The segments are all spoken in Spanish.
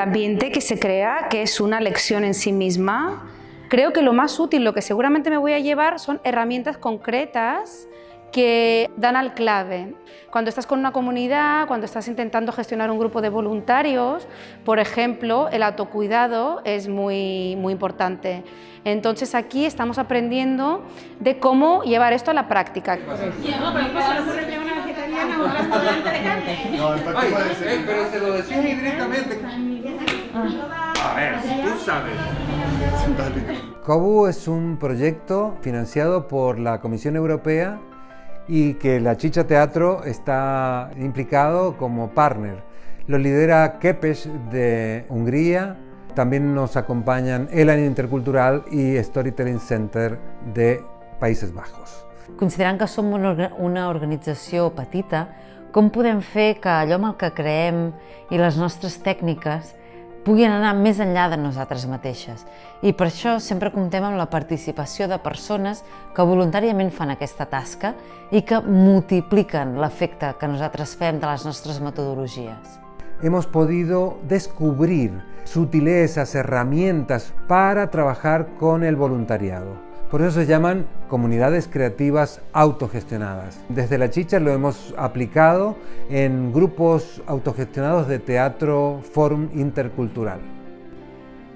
ambiente que se crea, que es una lección en sí misma. Creo que lo más útil, lo que seguramente me voy a llevar, son herramientas concretas que dan al clave. Cuando estás con una comunidad, cuando estás intentando gestionar un grupo de voluntarios, por ejemplo, el autocuidado es muy, muy importante. Entonces aquí estamos aprendiendo de cómo llevar esto a la práctica. No, pero se lo decía directamente. A ver, tú sabes. COBU es un proyecto financiado por la Comisión Europea y que la Chicha Teatro está implicado como partner. Lo lidera Kepes de Hungría, también nos acompanyen Elan Intercultural i Storytelling Center de Països Bajos. Considerant que som una organització petita, com podem fer que allò amb el que creem i les nostres tècniques puguin anar més enllà de nosaltres mateixes. I per això sempre comptem amb la participació de persones que voluntàriament fan aquesta tasca i que multipliquen l'efecte que nosaltres fem de les nostres metodologies. Hemos podido descubrir sutilezas, herramientas para trabajar con el voluntariado. Por eso se llaman comunidades creativas autogestionadas. Desde La Chicha lo hemos aplicado en grupos autogestionados de teatro Fórum Intercultural.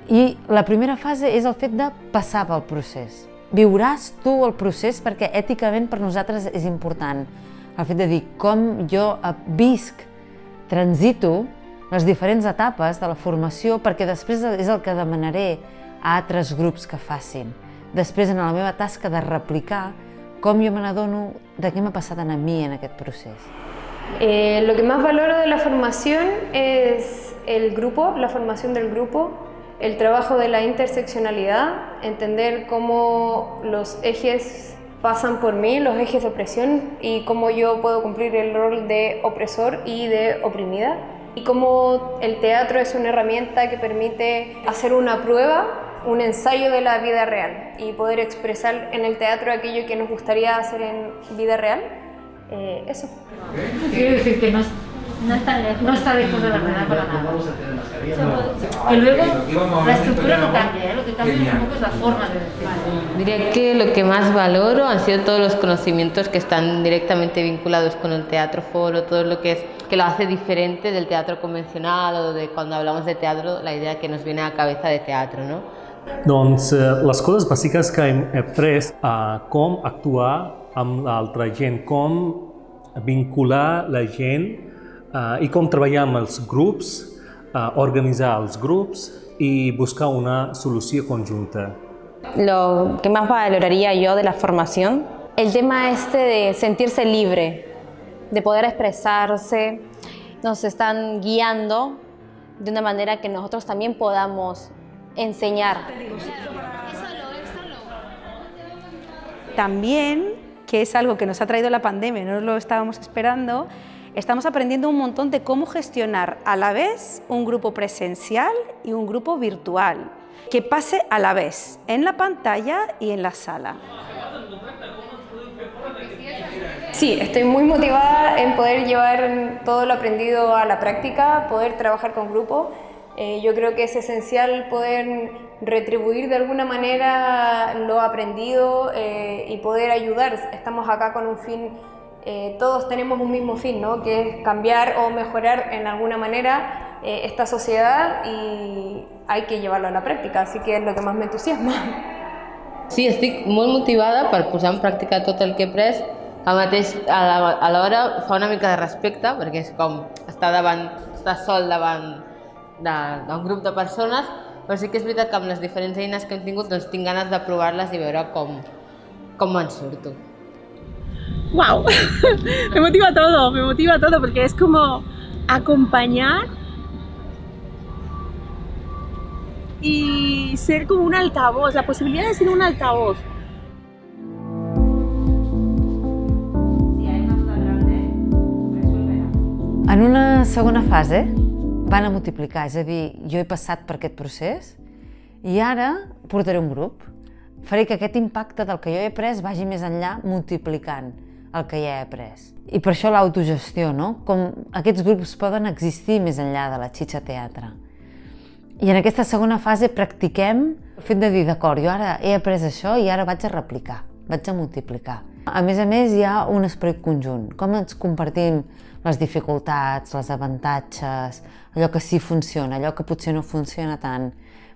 I la primera fase és el fet de passar pel procés. Viuràs tu el procés perquè èticament per nosaltres és important. El fet de dir com jo visc, transito les diferents etapes de la formació perquè després és el que demanaré a altres grups que facin. Després, en la meva tasca de replicar, com jo me n'adono de què m'ha passat a mi en aquest procés. Eh, lo que más valoro de la formación es el grupo, la formación del grupo, el trabajo de la interseccionalidad, entender cómo los ejes pasan por mí, los ejes de opresión y cómo yo puedo cumplir el rol de opresor y de oprimida y cómo el teatro es una herramienta que permite hacer una prueba un ensayo de la vida real y poder expresar en el teatro aquello que nos gustaría hacer en vida real, eh, eso. Quiero decir que no, no, está lejos, no está lejos de la verdad para nada. Y luego la estructura no cambia, ¿eh? lo que cambia un poco es la forma de decirlo. Diría que lo que más valoro han sido todos los conocimientos que están directamente vinculados con el teatro foro, todo lo que es que lo hace diferente del teatro convencional o de cuando hablamos de teatro, la idea que nos viene a la cabeza de teatro, ¿no? Doncs eh, les coses bàsiques que hem après a com actuar amb l'altra gent, com vincular la gent eh, i com treballar amb els grups, eh, organitzar els grups i buscar una solució conjunta. Lo que más valoraría yo de la formación, el tema este de sentirse libre, de poder expresarse, nos están guiando de una manera que nosotros también podamos enseñar. También, que es algo que nos ha traído la pandemia, no lo estábamos esperando, estamos aprendiendo un montón de cómo gestionar a la vez un grupo presencial y un grupo virtual, que pase a la vez en la pantalla y en la sala. Sí, estoy muy motivada en poder llevar todo lo aprendido a la práctica, poder trabajar con grupo eh, yo creo que es esencial poder retribuir de alguna manera lo aprendido eh, y poder ayudar. Estamos acá con un fin, eh, todos tenemos un mismo fin, ¿no? que es cambiar o mejorar en alguna manera esta sociedad y hay que llevarlo a la práctica, así que es lo que más me entusiasma. Sí, estic molt motivada per posar en pràctica tot el que he pres. Mateix, a l'hora fa una mica de respecte, perquè és com estar davant, estar sol davant d'un grup de persones, però sí que és veritat que amb les diferents eines que hem tingut doncs tinc ganes de provar-les i veure com, com me'n surto. ¡Wow! me motiva todo, me motiva todo porque es como acompañar y ser como un altavoz, la posibilidad de ser un altavoz. En una segona fase, van a multiplicar, és a dir, jo he passat per aquest procés i ara portaré un grup. Faré que aquest impacte del que jo he après vagi més enllà multiplicant el que ja he après. I per això l'autogestió, no? Com aquests grups poden existir més enllà de la xitxa teatre. I en aquesta segona fase practiquem el fet de dir, d'acord, jo ara he après això i ara vaig a replicar, vaig a multiplicar. A més a més, hi ha un esperit conjunt. Com ens compartim les dificultats, les avantatges, allò que sí funciona, allò que potser no funciona tant,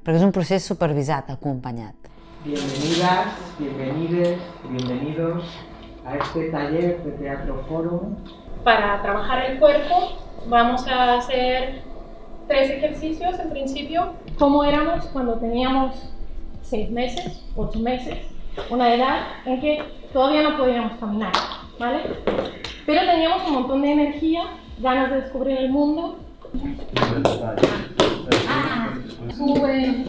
perquè és un procés supervisat, acompanyat. Bienvenidas, bienvenides, bienvenidos a este taller de Teatro Fórum. Para trabajar el cuerpo vamos a hacer tres ejercicios en principio. ¿Cómo éramos cuando teníamos seis meses, ocho meses? Una edad en que todavía no podíamos caminar, ¿vale? Pero teníamos un montón de energía, ganas de descubrir el mundo. Suben,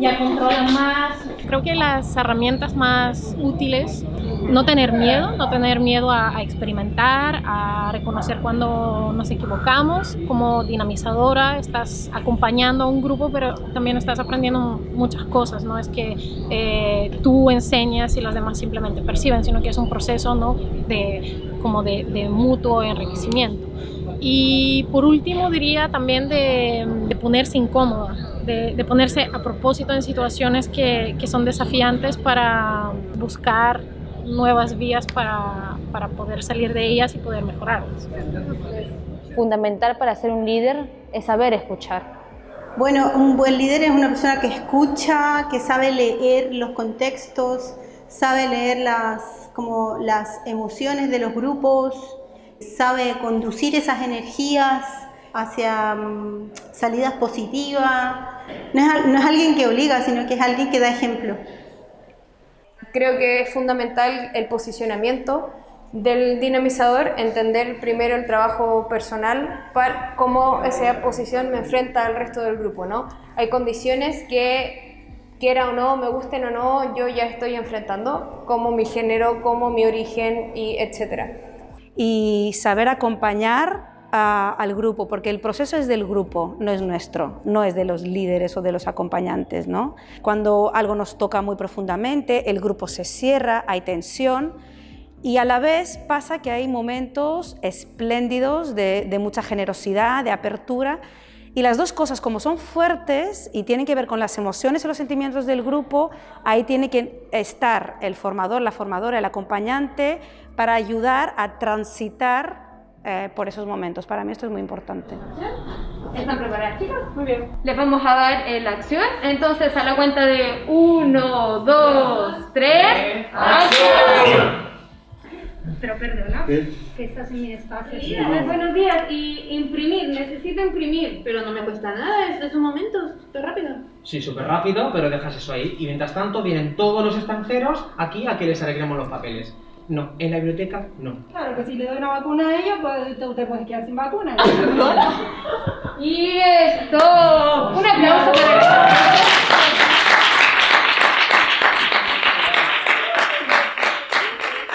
ya controlan más. Creo que las herramientas más útiles, no tener miedo, no tener miedo a, a experimentar, a reconocer cuando nos equivocamos. Como dinamizadora estás acompañando a un grupo, pero también estás aprendiendo muchas cosas. No es que eh, tú enseñas y los demás simplemente perciben, sino que es un proceso ¿no? de, como de, de mutuo enriquecimiento. Y por último diría también de, de ponerse incómoda, de, de, ponerse a propósito en situaciones que, que, son desafiantes para buscar nuevas vías para, para poder salir de ellas y poder mejorarlas. Fundamental para ser un líder es saber escuchar. Bueno, un buen líder es una persona que escucha, que sabe leer los contextos, sabe leer las, como las emociones de los grupos, sabe conducir esas energías hacia um, salidas positivas. No es, no es alguien que obliga, sino que es alguien que da ejemplo. Creo que es fundamental el posicionamiento del dinamizador, entender primero el trabajo personal, para cómo esa posición me enfrenta al resto del grupo. ¿no? Hay condiciones que, quiera o no, me gusten o no, yo ya estoy enfrentando, como mi género, como mi origen, y etcétera y saber acompañar al grupo, porque el proceso es del grupo, no es nuestro, no es de los líderes o de los acompañantes. ¿no? Cuando algo nos toca muy profundamente, el grupo se cierra, hay tensión, y a la vez pasa que hay momentos espléndidos de, de mucha generosidad, de apertura, y las dos cosas, como son fuertes y tienen que ver con las emociones y los sentimientos del grupo, ahí tiene que estar el formador, la formadora, el acompañante, para ayudar a transitar eh, por esos momentos. Para mí esto es muy importante. ¿Están preparadas, chicos? Muy bien. Les vamos a dar eh, la acción. Entonces, a la cuenta de 1, 2, 3, ¡acción! Pero perdona, ¿Qué? que estás en mi espacio. Sí, buenos días. Y imprimir, necesito imprimir. Pero no me cuesta nada, es de un momento, súper rápido. Sí, súper rápido, pero dejas eso ahí. Y mientras tanto vienen todos los extranjeros aquí a que les arreglemos los papeles. No, en la biblioteca no. Claro, que si le doy una vacuna a ellos, pues usted puede quedar sin vacuna. y esto. Un aplauso para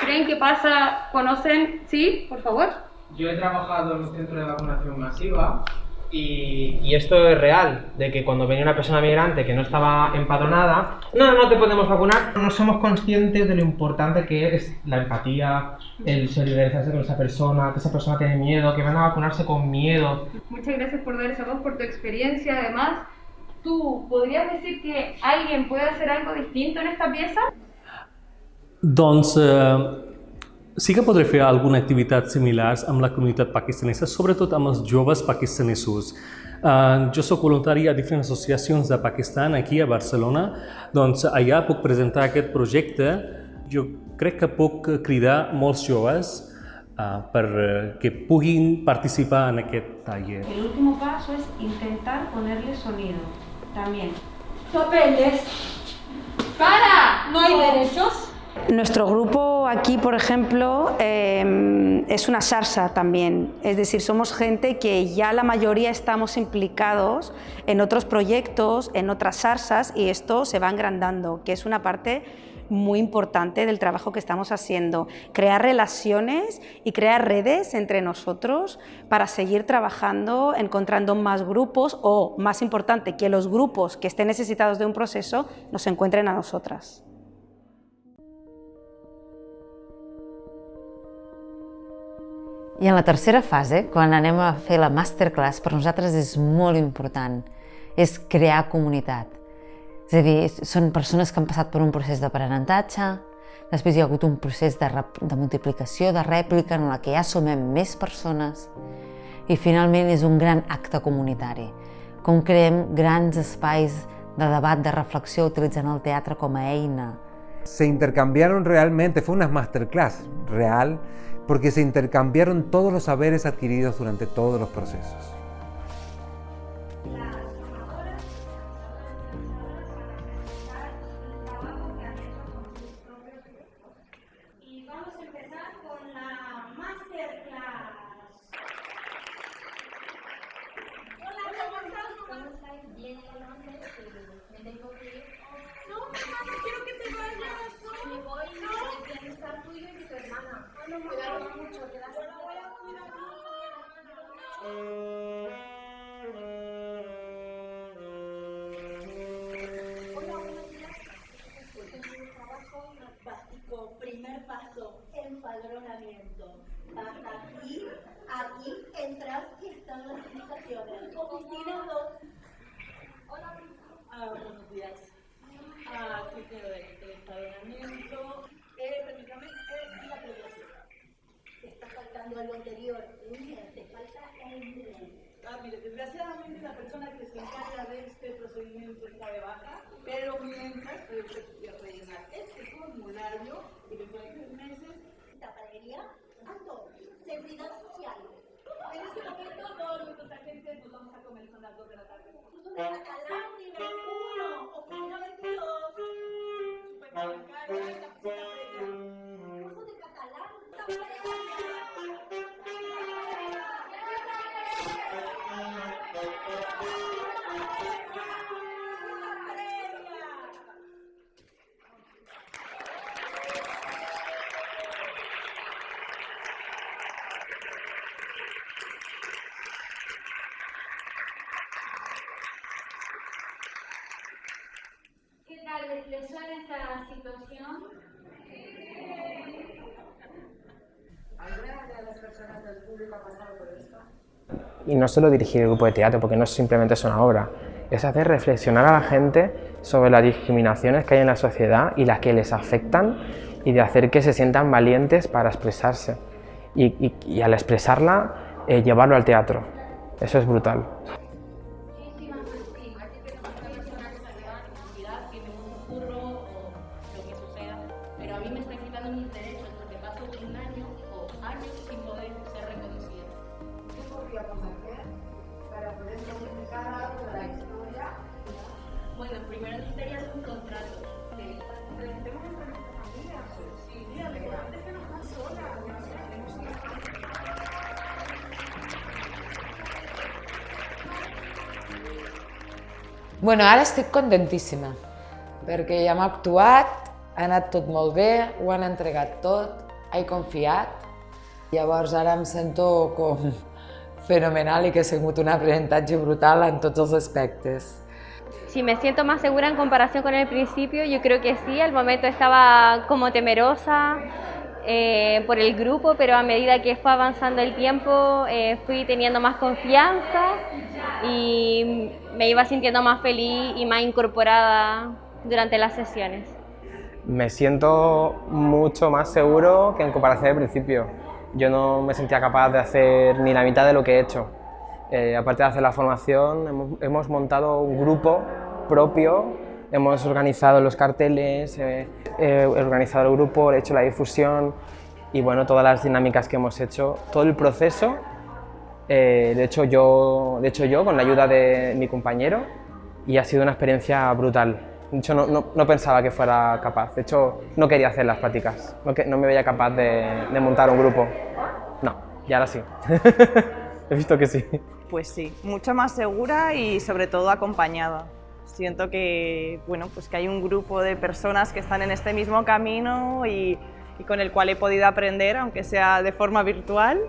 ¿Creen que pasa? ¿Conocen? ¿Sí? Por favor. Yo he trabajado en un centro de vacunación masiva y, y, esto es real, de que cuando venía una persona migrante que no estaba empadronada, no, no te podemos vacunar, no somos conscientes de lo importante que es la empatía, el solidarizarse con esa persona, que esa persona tiene miedo, que van a vacunarse con miedo. Muchas gracias por dar esa voz, por tu experiencia. Además, ¿tú podrías decir que alguien puede hacer algo distinto en esta pieza? Doncs eh, sí que podré fer alguna activitat similars amb la comunitat pakistanesa, sobretot amb els joves pakistanesos. Uh, jo sóc voluntari a diferents associacions de Pakistan aquí a Barcelona, doncs allà puc presentar aquest projecte. Jo crec que puc cridar molts joves uh, per uh, que puguin participar en aquest taller. El último paso es intentar ponerle sonido, también. Papeles. ¡Para! ¿No hay derechos? Nuestro grupo aquí, por ejemplo, eh, es una sarsa también, es decir, somos gente que ya la mayoría estamos implicados en otros proyectos, en otras sarsas y esto se va agrandando, que es una parte muy importante del trabajo que estamos haciendo, crear relaciones y crear redes entre nosotros para seguir trabajando, encontrando más grupos o, más importante, que los grupos que estén necesitados de un proceso nos encuentren a nosotras. I en la tercera fase, quan anem a fer la masterclass, per nosaltres és molt important, és crear comunitat. És a dir, són persones que han passat per un procés d'aprenentatge, després hi ha hagut un procés de, de multiplicació, de rèplica, en la que ja sumem més persones, i finalment és un gran acte comunitari, com creem grans espais de debat, de reflexió, utilitzant el teatre com a eina. Se intercambiaron realmente, fue una masterclass real, porque se intercambiaron todos los saberes adquiridos durante todos los procesos. Primer paso, empadronamiento. Vas aquí, aquí entras y están las invitaciones. Oficina 2. Hola, buenos días. Ah, sí, quiero ver empadronamiento. Eh, permítame, eh, la previación. Te faltando algo anterior. Te falta el Ah, mire, desgraciadamente la persona que se encarga de este procedimiento está de baja, pero mientras puede rellenar este formulario y después de tres meses. Tapadería, ando, seguridad social. En este momento todos nuestros agentes nos vamos a comer, son las 2 de la tarde. Catalán nivel 1, oficina 22, supermercado, la oficina previa. ¿Qué tal? ¿Les suena esta situación? ¿Alguna de las personas del y no solo dirigir el grupo de teatro, porque no simplemente es una obra, es hacer reflexionar a la gente sobre las discriminaciones que hay en la sociedad y las que les afectan y de hacer que se sientan valientes para expresarse y, al expresarla eh, llevarlo al teatro. Eso es brutal. Bueno, ara estic contentíssima, perquè ja hem actuat, ha anat tot molt bé, ho han entregat tot, he confiat. Llavors ara em sento com fenomenal i que ha sigut un aprenentatge brutal en tots els aspectes. Si me siento más segura en comparación con el principio, yo creo que sí, al momento estaba como temerosa, eh, por el grupo, pero a medida que fue avanzando el tiempo eh, fui teniendo más confianza y me iba sintiendo más feliz y más incorporada durante las sesiones. Me siento mucho más seguro que en comparación al principio. Yo no me sentía capaz de hacer ni la mitad de lo que he hecho. Eh, aparte de hacer la formación, hemos, hemos montado un grupo propio hemos organizado los carteles, he organizado el grupo, he hecho la difusión y bueno, todas las dinámicas que hemos hecho, todo el proceso eh, hecho yo, de hecho yo con la ayuda de mi compañero y ha sido una experiencia brutal. De hecho no, no, pensaba que fuera capaz, de hecho no quería hacer las prácticas, no, no me veía capaz de, de montar un grupo. No, y ahora sí. He visto que sí. Pues sí, mucho más segura y sobre todo acompañada. Siento que, bueno, pues que hay un grupo de personas que están en este mismo camino y, y con el cual he podido aprender, aunque sea de forma virtual,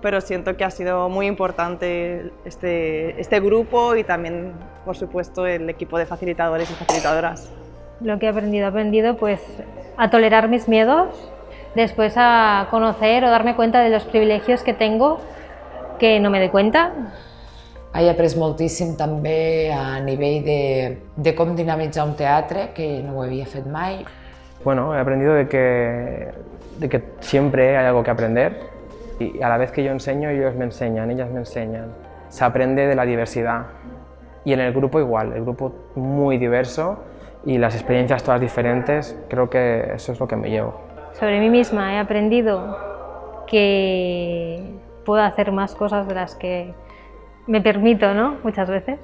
pero siento que ha sido muy importante este, este grupo y también, por supuesto, el equipo de facilitadores y facilitadoras. Lo que he aprendido, he aprendido pues a tolerar mis miedos, después a conocer o darme cuenta de los privilegios que tengo que no me doy cuenta. He après moltíssim també a nivell de, de com dinamitzar un teatre, que no ho havia fet mai. Bueno, he aprendido de que, de que siempre hay algo que aprender y a la vez que yo enseño, ellos me enseñan, ellas me enseñan. Se aprende de la diversidad y en el grupo igual, el grupo muy diverso y las experiencias todas diferentes, creo que eso es lo que me llevo. Sobre mí misma he aprendido que puedo hacer más cosas de las que me permito, ¿no? Muchas veces.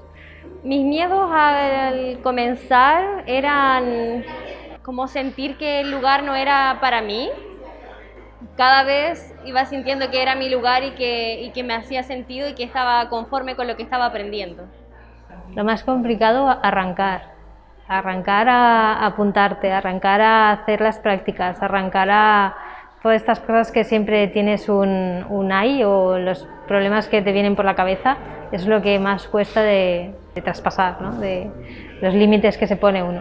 Mis miedos al comenzar eran como sentir que el lugar no era para mí. Cada vez iba sintiendo que era mi lugar y que, y que me hacía sentido y que estaba conforme con lo que estaba aprendiendo. Lo más complicado, arrancar. Arrancar a apuntarte, arrancar a hacer las prácticas, arrancar a todas estas cosas que siempre tienes un, un ahí o los problemas que te vienen por la cabeza, es lo que más cuesta de, de traspasar, ¿no? de los límites que se pone uno.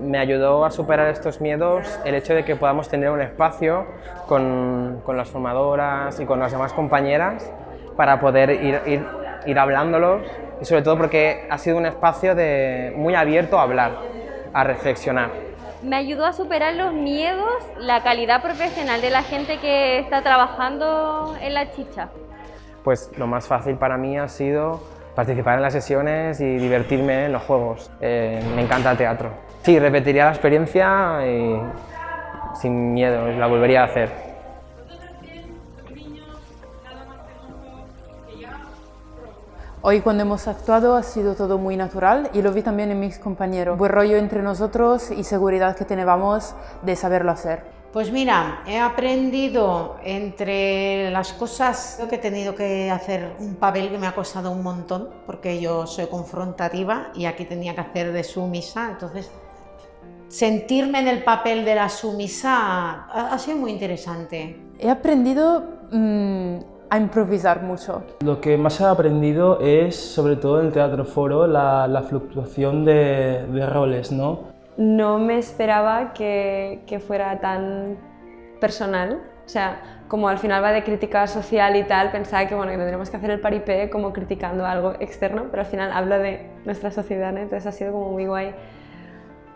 Me ayudó a superar estos miedos el hecho de que podamos tener un espacio con, con las formadoras y con las demás compañeras para poder ir, ir, ir hablándolos y sobre todo porque ha sido un espacio de, muy abierto a hablar, a reflexionar. Me ayudó a superar los miedos, la calidad profesional de la gente que está trabajando en la chicha. Pues lo más fácil para mí ha sido participar en las sesiones y divertirme en los juegos. Eh, me encanta el teatro. Sí, repetiría la experiencia y sin miedo, la volvería a hacer. Hoy cuando hemos actuado ha sido todo muy natural y lo vi también en mis compañeros. Buen rollo entre nosotros y seguridad que teníamos de saberlo hacer. Pues mira, he aprendido entre las cosas que he tenido que hacer un papel que me ha costado un montón, porque yo soy confrontativa y aquí tenía que hacer de sumisa, entonces sentirme en el papel de la sumisa ha, ha sido muy interesante. He aprendido mmm, a improvisar mucho. Lo que más he aprendido es, sobre todo en el teatro foro, la, la fluctuación de, de, roles, ¿no? No me esperaba que, que, fuera tan personal, o sea, como al final va de crítica social y tal, pensaba que, bueno, que tendríamos que hacer el paripé como criticando algo externo, pero al final habla de nuestra sociedad, ¿no? entonces ha sido como muy guay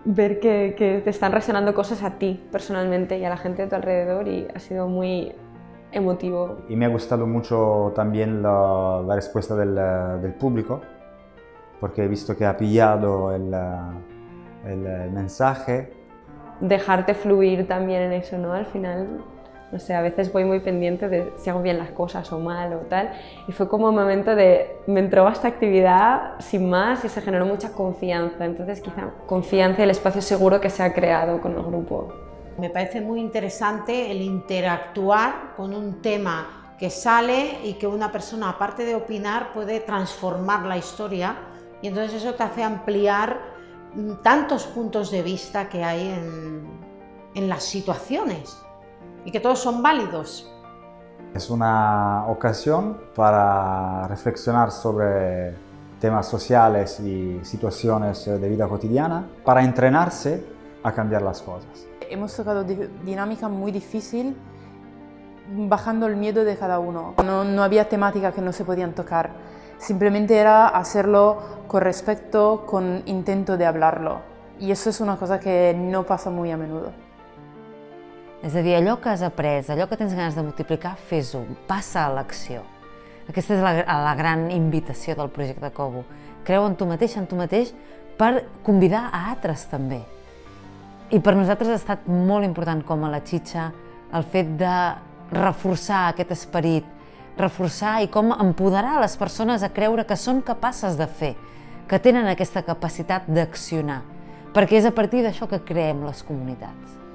ver que, que te están resonando cosas a ti personalmente y a la gente de tu alrededor y ha sido muy emotivo. Y me ha gustado mucho también la, la respuesta del, del, público, porque he visto que ha pillado el, el, el, mensaje. Dejarte fluir también en eso, ¿no? Al final, no sé, a veces voy muy pendiente de si hago bien las cosas o mal o tal, y fue como un momento de, me entró a esta actividad sin más y se generó mucha confianza, entonces quizá confianza y el espacio seguro que se ha creado con el grupo. Me parece muy interesante el interactuar con un tema que sale y que una persona, aparte de opinar, puede transformar la historia y entonces eso te hace ampliar tantos puntos de vista que hay en, las situaciones y que todos son válidos. Es una ocasión para reflexionar sobre temas sociales y situaciones de vida cotidiana, para entrenarse a cambiar las cosas. Hemos tocado dinámica muy difícil bajando el miedo de cada uno. No, no, había temática que no se podían tocar, simplemente era hacerlo con respeto, con intento de hablarlo. I això és una cosa que no passa molt a menudo. És a dir, allò que has après, allò que tens ganes de multiplicar, fes-ho, passa a l'acció. Aquesta és la, la gran invitació del projecte Cobo. Creu en tu mateix, en tu mateix, per convidar a altres també. I per nosaltres ha estat molt important com a la Xitxa el fet de reforçar aquest esperit, reforçar i com empoderar les persones a creure que són capaces de fer, que tenen aquesta capacitat d'accionar, perquè és a partir d'això que creem les comunitats.